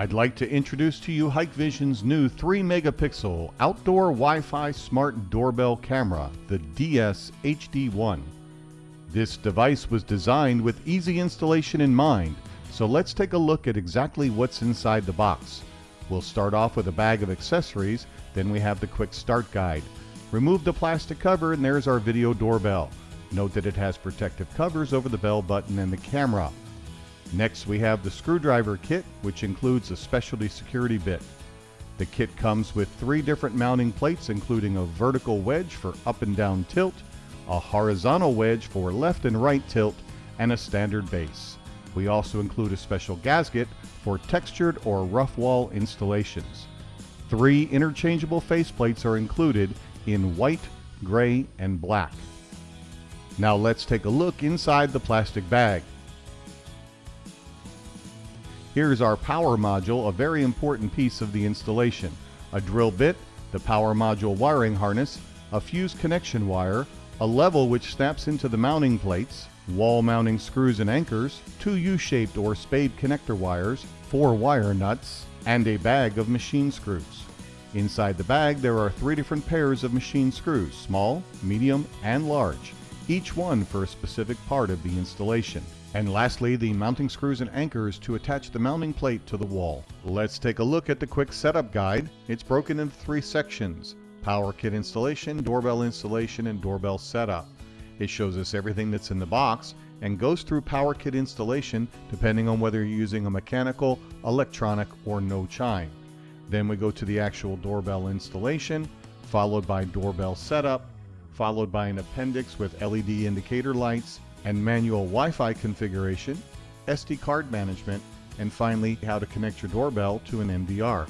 I'd like to introduce to you Hikvision's new 3 megapixel outdoor Wi-Fi smart doorbell camera, the DS HD1. This device was designed with easy installation in mind, so let's take a look at exactly what's inside the box. We'll start off with a bag of accessories, then we have the quick start guide. Remove the plastic cover and there's our video doorbell. Note that it has protective covers over the bell button and the camera. Next we have the screwdriver kit, which includes a specialty security bit. The kit comes with three different mounting plates, including a vertical wedge for up and down tilt, a horizontal wedge for left and right tilt, and a standard base. We also include a special gasket for textured or rough wall installations. Three interchangeable faceplates are included in white, gray, and black. Now let's take a look inside the plastic bag. Here's our power module, a very important piece of the installation. A drill bit, the power module wiring harness, a fuse connection wire, a level which snaps into the mounting plates, wall mounting screws and anchors, two U-shaped or spade connector wires, four wire nuts, and a bag of machine screws. Inside the bag there are three different pairs of machine screws, small, medium, and large, each one for a specific part of the installation. And lastly, the mounting screws and anchors to attach the mounting plate to the wall. Let's take a look at the quick setup guide. It's broken into three sections. Power kit installation, doorbell installation, and doorbell setup. It shows us everything that's in the box and goes through power kit installation depending on whether you're using a mechanical, electronic, or no chime. Then we go to the actual doorbell installation, followed by doorbell setup, followed by an appendix with LED indicator lights, and manual Wi-Fi configuration, SD card management, and finally how to connect your doorbell to an NVR.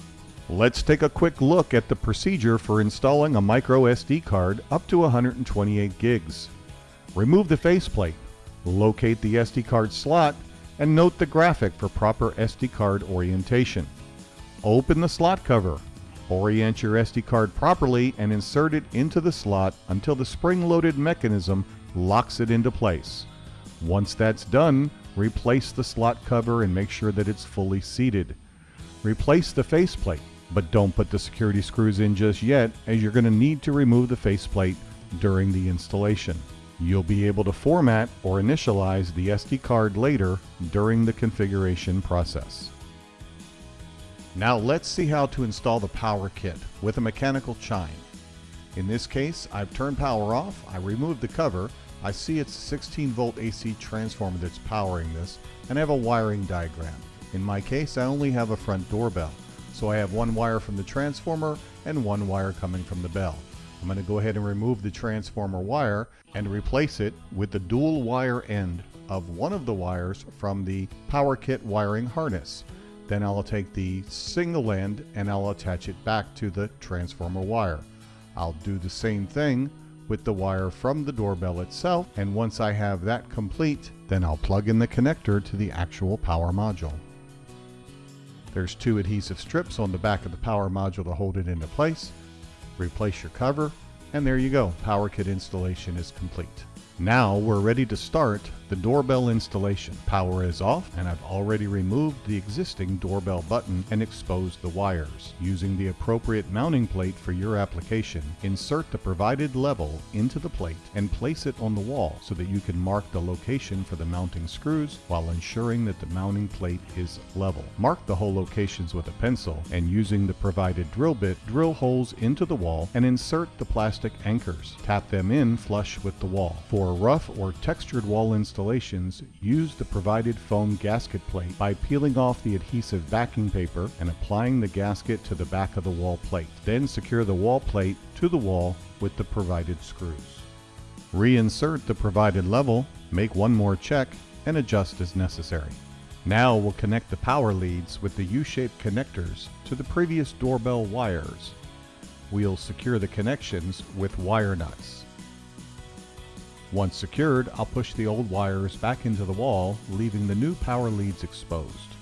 Let's take a quick look at the procedure for installing a micro SD card up to 128 gigs. Remove the faceplate, locate the SD card slot, and note the graphic for proper SD card orientation. Open the slot cover, orient your SD card properly and insert it into the slot until the spring-loaded mechanism locks it into place. Once that's done, replace the slot cover and make sure that it's fully seated. Replace the faceplate, but don't put the security screws in just yet as you're going to need to remove the faceplate during the installation. You'll be able to format or initialize the SD card later during the configuration process. Now let's see how to install the power kit with a mechanical chime. In this case, I've turned power off, I removed the cover, I see it's a 16 volt AC transformer that's powering this, and I have a wiring diagram. In my case, I only have a front doorbell, so I have one wire from the transformer and one wire coming from the bell. I'm going to go ahead and remove the transformer wire and replace it with the dual wire end of one of the wires from the power kit wiring harness. Then I'll take the single end and I'll attach it back to the transformer wire. I'll do the same thing with the wire from the doorbell itself and once I have that complete then I'll plug in the connector to the actual power module. There's two adhesive strips on the back of the power module to hold it into place. Replace your cover and there you go, power kit installation is complete. Now we're ready to start the doorbell installation. Power is off and I've already removed the existing doorbell button and exposed the wires. Using the appropriate mounting plate for your application, insert the provided level into the plate and place it on the wall so that you can mark the location for the mounting screws while ensuring that the mounting plate is level. Mark the hole locations with a pencil and using the provided drill bit, drill holes into the wall and insert the plastic anchors. Tap them in flush with the wall. For for rough or textured wall installations, use the provided foam gasket plate by peeling off the adhesive backing paper and applying the gasket to the back of the wall plate. Then secure the wall plate to the wall with the provided screws. Reinsert the provided level, make one more check, and adjust as necessary. Now we'll connect the power leads with the U-shaped connectors to the previous doorbell wires. We'll secure the connections with wire nuts. Once secured, I'll push the old wires back into the wall, leaving the new power leads exposed.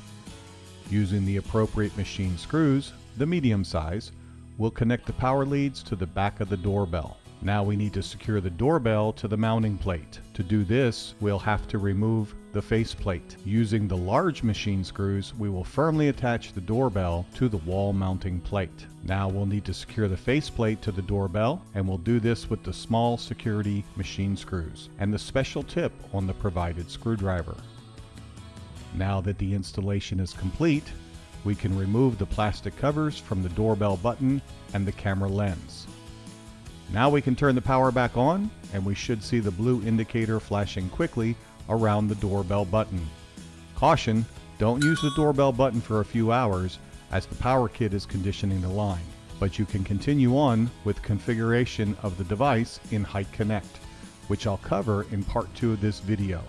Using the appropriate machine screws, the medium size, we'll connect the power leads to the back of the doorbell. Now we need to secure the doorbell to the mounting plate. To do this, we'll have to remove the faceplate. Using the large machine screws, we will firmly attach the doorbell to the wall mounting plate. Now we'll need to secure the faceplate to the doorbell, and we'll do this with the small security machine screws and the special tip on the provided screwdriver. Now that the installation is complete, we can remove the plastic covers from the doorbell button and the camera lens. Now we can turn the power back on and we should see the blue indicator flashing quickly around the doorbell button. Caution, don't use the doorbell button for a few hours as the power kit is conditioning the line, but you can continue on with configuration of the device in Hik-Connect, which I'll cover in part 2 of this video.